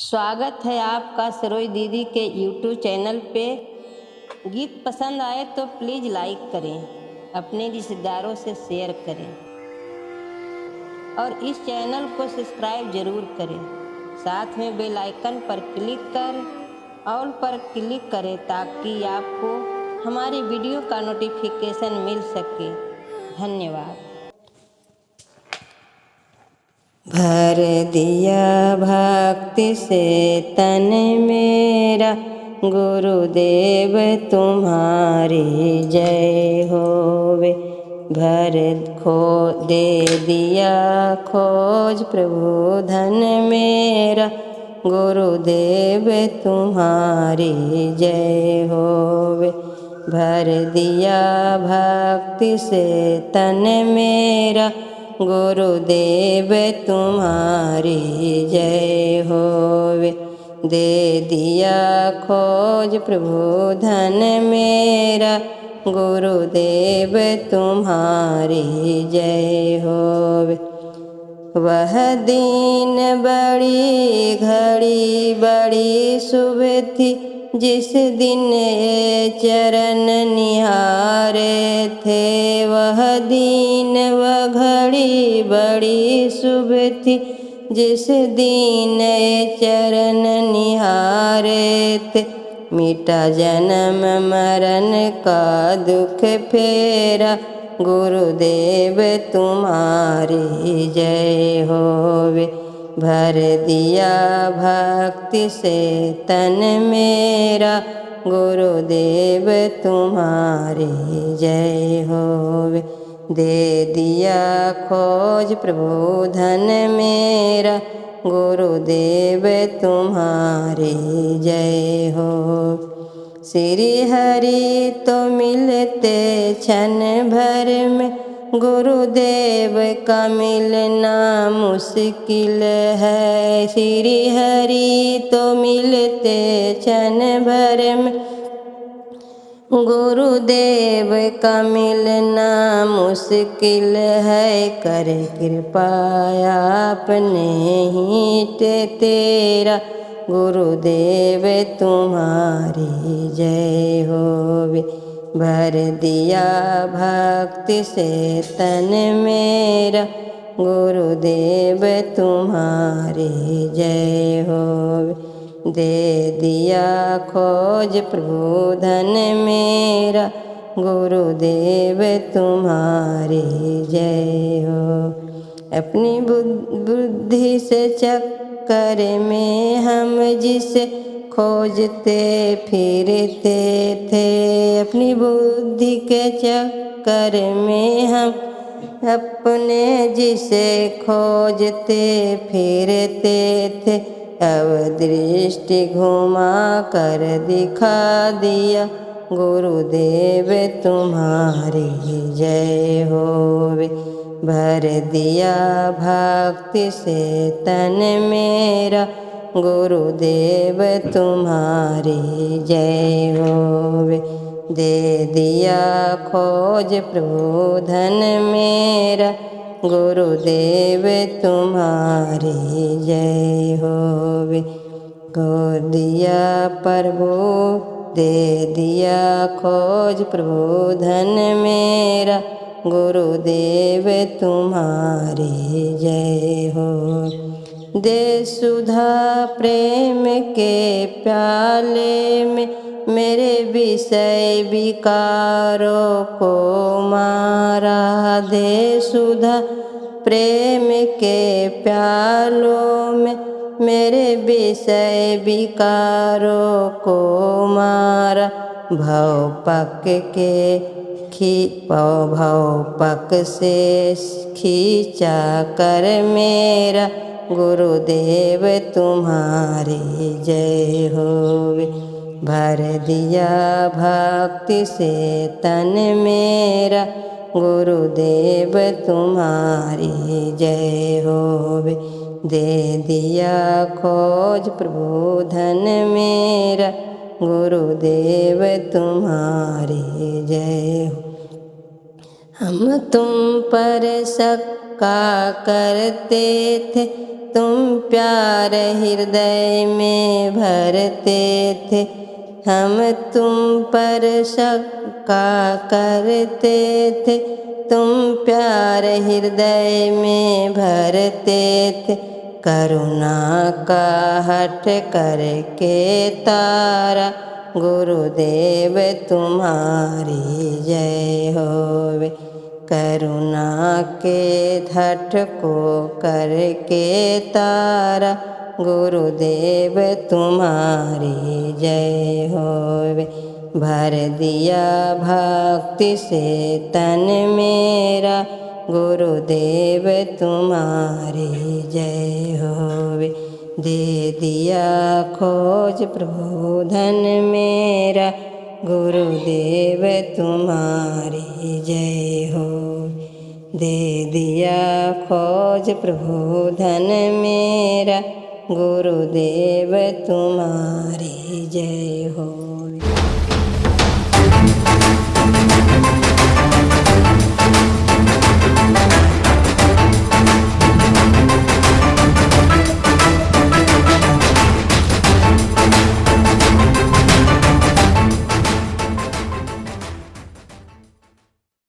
स्वागत है आपका सरोज दीदी के यूट्यूब चैनल पे। गीत पसंद आए तो प्लीज़ लाइक करें, अपने रिश्तेदारों से शेयर करें। और इस चैनल को सब्सक्राइब ज़रूर करें। साथ में बेल आइकन पर क्लिक कर ऑल पर क्लिक करें ताकि आपको हमारी वीडियो का नोटिफिकेशन मिल सके। धन्यवाद। भर दिया भक्ति से, तन मेरा गुरुदेव तुम्हारी जय होवे। भर खो दे दिया खोज प्रभु, धन मेरा गुरुदेव तुम्हारी जय होवे। भर दिया भक्ति से, तन मेरा गुरुदेव तुम्हारी जय होवे। दे दिया खोज प्रभु धन मेरा। गुरुदेव तुम्हारी जय होवे। वह दिन बड़ी घड़ी बड़ी शुभ थी जिस दिन ये चरण निहारे थे वह दिन वह घड़ी बड़ी शुभ थी। जिस दिन ये चरण निहारे थे मिटा जन्म मरण का दुख फेरा। गुरुदेव तुम्हारी जय होवे भर दिया भक्ति से तन मेरा। गुरुदेव तुम्हारी जय होवे। दे दिया खोज प्रभु धन मेरा। गुरुदेव तुम्हारी जय हो श्री हरि तो मिलते क्षण भर में गुरुदेव का मिलना मुश्किल है। श्री हरि तो मिलते क्षण भर में। गुरुदेव का मिलना मुश्किल है। कर कृपा ही तेरा। गुरुदेव तुम्हारी जय होवे। भर दिया भक्ति से तन मेरा। गुरुदेव तुम्हारे जय होवे। दे दिया खोज प्रभु धन मेरा। गुरुदेव तुम्हारे जय हो अपनी बुद्धि से चक्कर में हम जिसे खोजते, फिरते थे। अपनी बुद्धि के चक्कर में हम अपने जिसे खोजते, फिरते थे। अब दृष्टि घुमा कर दिखा दिया, गुरुदेव तुम्हारी जय होवे। भर दिया भक्ति से तन मेरा गुरुदेव तुम्हारी जय होवे दे दिया खोज प्रभु धन मेरा। गुरुदेव तुम्हारी जय होवे गो दिया प्रभु, दे दिया खोज प्रभु धन मेरा। गुरुदेव तुम्हारी जय हो दे सुधा प्रेम के प्याले में, मेरे विषय विकारों को मारा। दे सुधा प्रेम के प्यालों में, मेरे विषय विकारों को मारा। भव पक के खी, भव पक से खींचा कर मेरा। गुरुदेव तुम्हारी जय होवे। भर दिया भक्ति से तन मेरा। गुरुदेव तुम्हारी जय होवे। दे दिया खोज प्रभु धन मेरा। गुरुदेव तुम्हारी जय हो। हम तुम पर सक्का करते थे। तुम प्यार हृदय में भरते थे। हम तुम पर शक्का करते थे। तुम प्यार हृदय में भरते थे। करुणा का हट करके तारा, गुरुदेव तुम्हारी जय होवे। करुणा के धट को करके तारा, गुरुदेव तुम्हारी जय होवे। भर दिया भक्ति से तन मेरा, गुरुदेव तुम्हारी जय होवे। दे दिया खोज प्रभु धन मेरा गुरुदेव तुम्हारी जय हो। दे दिया खोज प्रभु धन मेरा। गुरुदेव तुम्हारी जय हो।